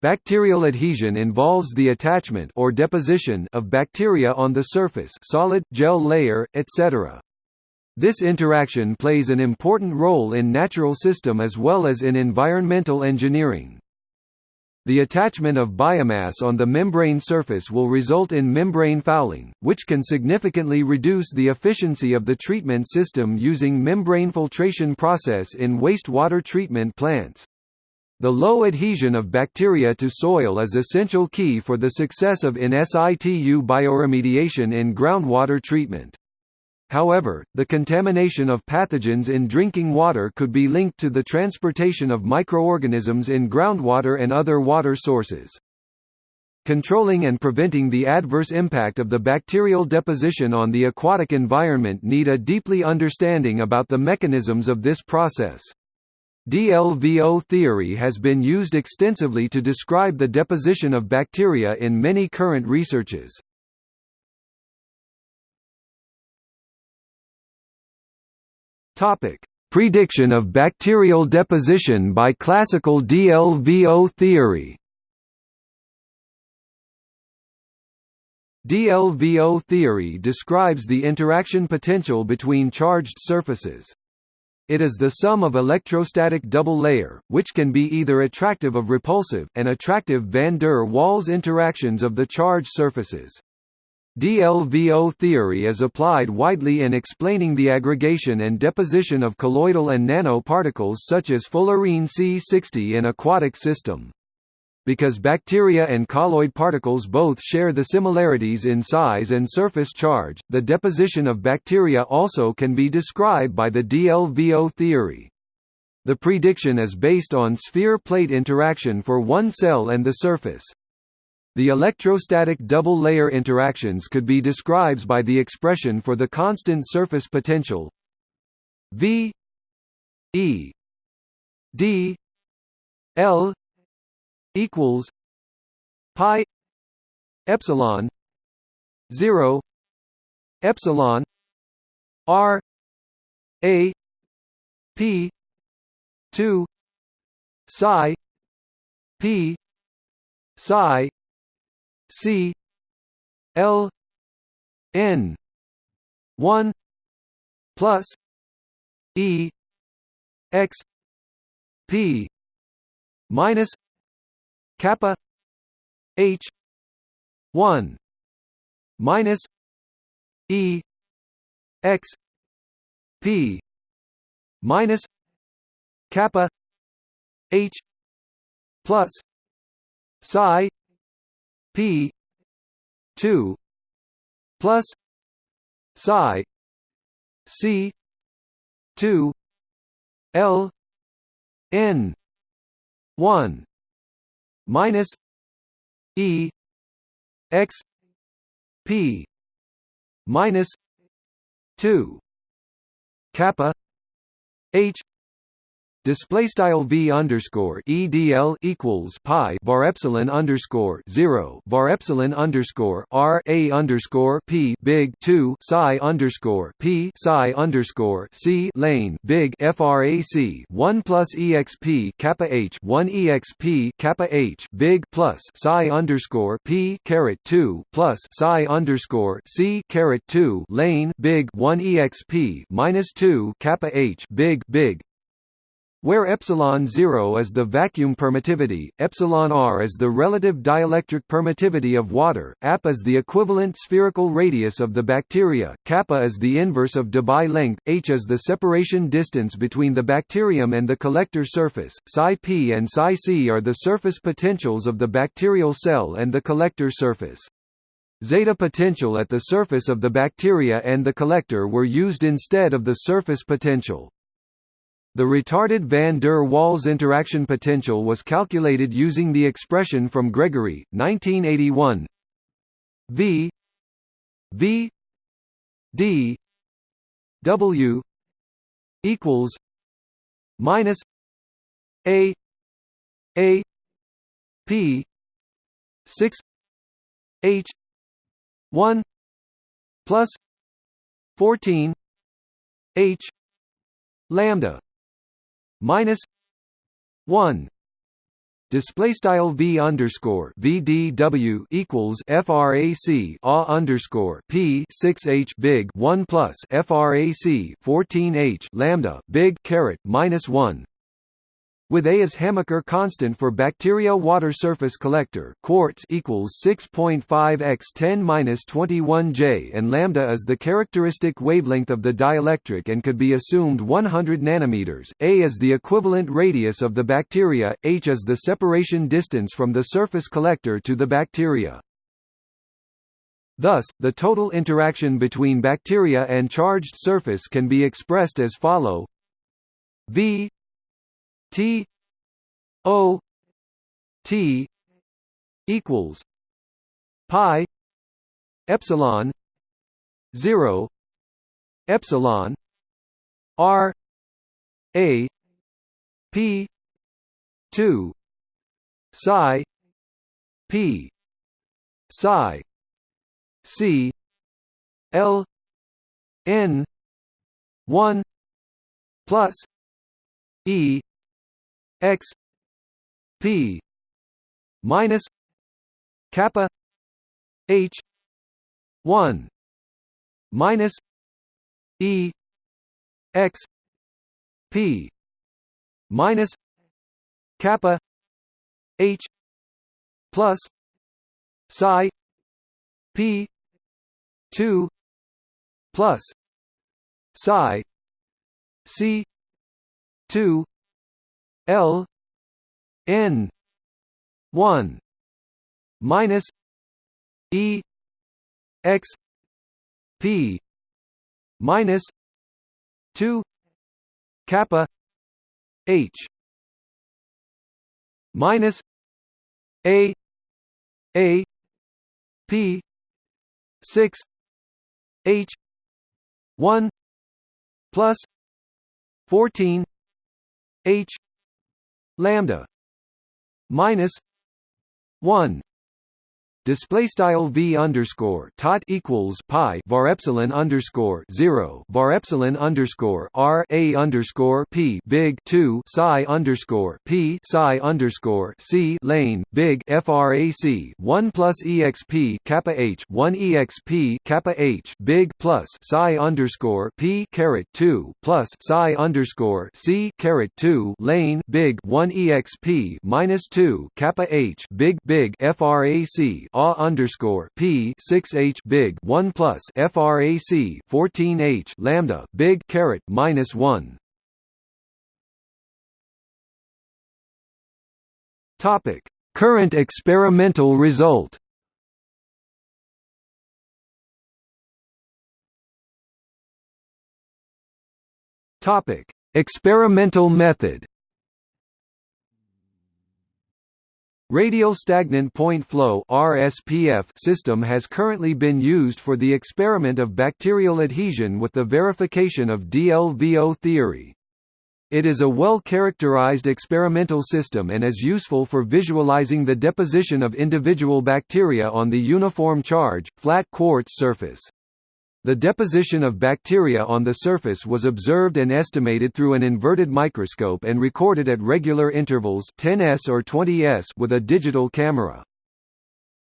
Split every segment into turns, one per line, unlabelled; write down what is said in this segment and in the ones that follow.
Bacterial adhesion involves the attachment or deposition of bacteria on the surface solid, gel layer, etc. This interaction plays an important role in natural system as well as in environmental engineering. The attachment of biomass on the membrane surface will result in membrane fouling, which can significantly reduce the efficiency of the treatment system using membrane filtration process in wastewater treatment plants. The low adhesion of bacteria to soil is essential key for the success of in situ bioremediation in groundwater treatment. However, the contamination of pathogens in drinking water could be linked to the transportation of microorganisms in groundwater and other water sources. Controlling and preventing the adverse impact of the bacterial deposition on the aquatic environment need a deeply understanding about the mechanisms of this process. DLVO theory has been used extensively to describe the deposition of bacteria in many current researches. Topic: Prediction of bacterial deposition by classical DLVO theory. DLVO theory describes the interaction potential between charged surfaces. It is the sum of electrostatic double layer, which can be either attractive of repulsive and attractive van der Waals interactions of the charged surfaces. DLVO theory is applied widely in explaining the aggregation and deposition of colloidal and nanoparticles such as fullerene C60 in aquatic system. Because bacteria and colloid particles both share the similarities in size and surface charge, the deposition of bacteria also can be described by the DLVO theory. The prediction is based on sphere-plate interaction for one cell and the surface. The electrostatic double-layer interactions could be described by the expression for the constant surface potential V E D L equals pi epsilon 0 epsilon r a p 2 psi p psi c l n 1 plus e x p minus kappa h 1 minus e x p minus kappa h plus psi p 2 plus psi c 2 l n 1 minus E X P minus two kappa H display style v underscore edl equals pi bar epsilon underscore zero bar epsilon underscore r a underscore p big two psi underscore p psi underscore c lane big frac one plus exp kappa h one exp kappa h big plus psi underscore p caret two plus psi underscore c caret two lane big one exp minus two kappa h big big where epsilon 0 is the vacuum permittivity, epsilon r is the relative dielectric permittivity of water, ap is the equivalent spherical radius of the bacteria, kappa is the inverse of Debye length, h is the separation distance between the bacterium and the collector surface, psi p and psi c are the surface potentials of the bacterial cell and the collector surface. Zeta potential at the surface of the bacteria and the collector were used instead of the surface potential. The retarded van der Waals interaction potential was calculated using the expression from Gregory, 1981 V V D W equals minus A A P six H one plus fourteen H lambda minus 1 Display style v underscore vdw equals frac a underscore p 6 h big 1 plus frac 14 h lambda big caret minus 1 with A as Hamaker constant for bacteria water surface collector quartz equals 6.5 x 10-21 J and lambda is the characteristic wavelength of the dielectric and could be assumed 100 nanometers. A is the equivalent radius of the bacteria, h is the separation distance from the surface collector to the bacteria. Thus, the total interaction between bacteria and charged surface can be expressed as follow V T O T equals pi epsilon 0 epsilon r a p 2 psi p psi c l n 1 plus e x p minus kappa h 1 minus e x p minus kappa h plus psi p 2 plus psi c 2 L N one minus E X P minus two kappa H minus A A P six H one plus fourteen H lambda minus 1 display style v underscore tot equals pi var epsilon underscore zero var epsilon underscore r a underscore p big two psi underscore p psi underscore c lane big frac one plus exp kappa h one exp kappa h big plus psi underscore p caret two plus psi underscore c caret two lane big one exp minus two kappa h big big frac a underscore p six h big one plus frac fourteen h lambda big caret minus one. Topic: Current experimental result. Topic: Experimental method. Radial stagnant point flow (RSPF) system has currently been used for the experiment of bacterial adhesion with the verification of DLVO theory. It is a well-characterized experimental system and is useful for visualizing the deposition of individual bacteria on the uniform charge, flat quartz surface. The deposition of bacteria on the surface was observed and estimated through an inverted microscope and recorded at regular intervals 10s or 20s with a digital camera.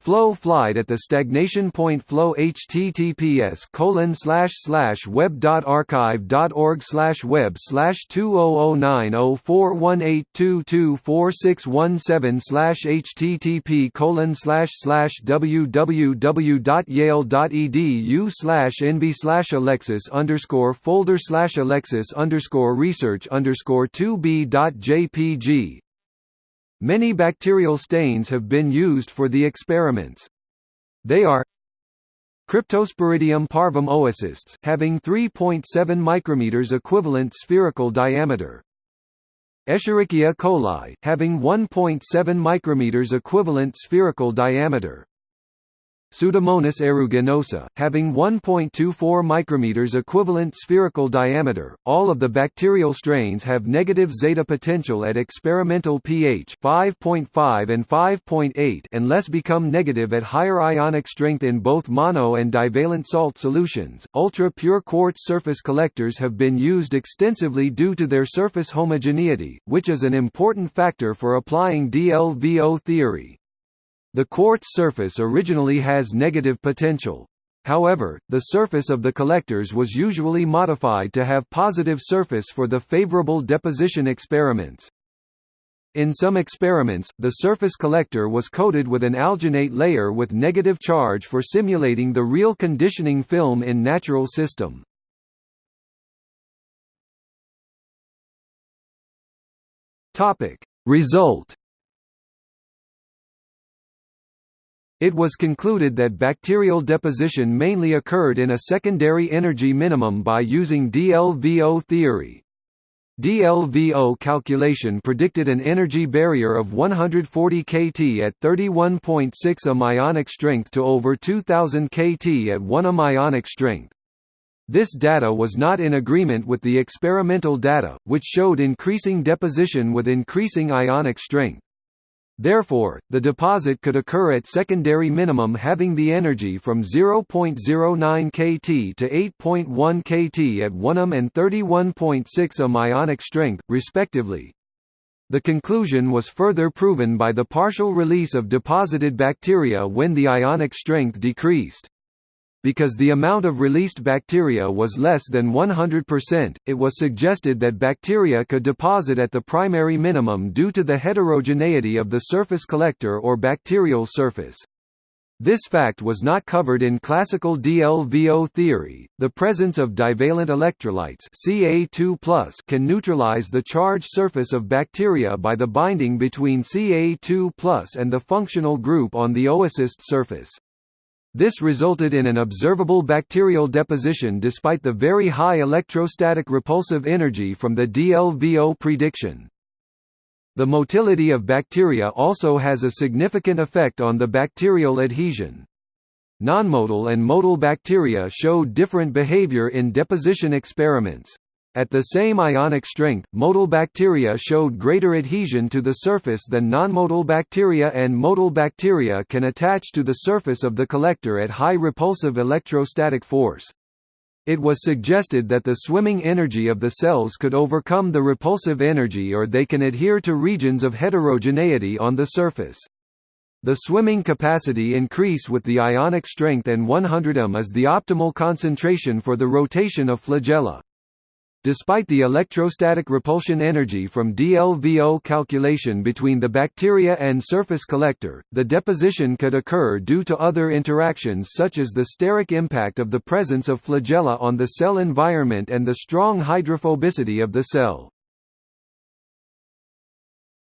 Flow flight at the stagnation point flow https colon slash slash web dot archive dot org slash web slash two oh oh nine oh four one eight two two four six one seven slash http colon slash slash www dot yale dot edu slash nv slash alexis underscore folder slash alexis underscore research underscore two b dot jpg Many bacterial stains have been used for the experiments. They are Cryptosporidium parvum oocysts having 3.7 micrometers equivalent spherical diameter. Escherichia coli having 1.7 micrometers equivalent spherical diameter. Pseudomonas aeruginosa, having 1.24 micrometers equivalent spherical diameter. All of the bacterial strains have negative zeta potential at experimental pH 5.5 and 5.8 and less become negative at higher ionic strength in both mono and divalent salt solutions. Ultra-pure quartz surface collectors have been used extensively due to their surface homogeneity, which is an important factor for applying DLVO theory. The quartz surface originally has negative potential. However, the surface of the collectors was usually modified to have positive surface for the favorable deposition experiments. In some experiments, the surface collector was coated with an alginate layer with negative charge for simulating the real conditioning film in natural system. Result It was concluded that bacterial deposition mainly occurred in a secondary energy minimum by using DLVO theory. DLVO calculation predicted an energy barrier of 140 kT at 31.6 ohm ionic strength to over 2000 kT at 1 ohm ionic strength. This data was not in agreement with the experimental data, which showed increasing deposition with increasing ionic strength. Therefore, the deposit could occur at secondary minimum having the energy from 0.09 kT to 8.1 kT at 1 ohm and 31.6 ohm ionic strength, respectively. The conclusion was further proven by the partial release of deposited bacteria when the ionic strength decreased. Because the amount of released bacteria was less than 100%, it was suggested that bacteria could deposit at the primary minimum due to the heterogeneity of the surface collector or bacterial surface. This fact was not covered in classical DLVO theory. The presence of divalent electrolytes Ca2+ can neutralize the charged surface of bacteria by the binding between Ca2+ and the functional group on the oocyst surface. This resulted in an observable bacterial deposition despite the very high electrostatic repulsive energy from the DLVO prediction. The motility of bacteria also has a significant effect on the bacterial adhesion. Nonmotile and motile bacteria showed different behavior in deposition experiments. At the same ionic strength, motile bacteria showed greater adhesion to the surface than nonmotile bacteria and motile bacteria can attach to the surface of the collector at high repulsive electrostatic force. It was suggested that the swimming energy of the cells could overcome the repulsive energy or they can adhere to regions of heterogeneity on the surface. The swimming capacity increase with the ionic strength and 100 m is the optimal concentration for the rotation of flagella. Despite the electrostatic repulsion energy from DLVO calculation between the bacteria and surface collector, the deposition could occur due to other interactions such as the steric impact of the presence of flagella on the cell environment and the strong hydrophobicity of the cell.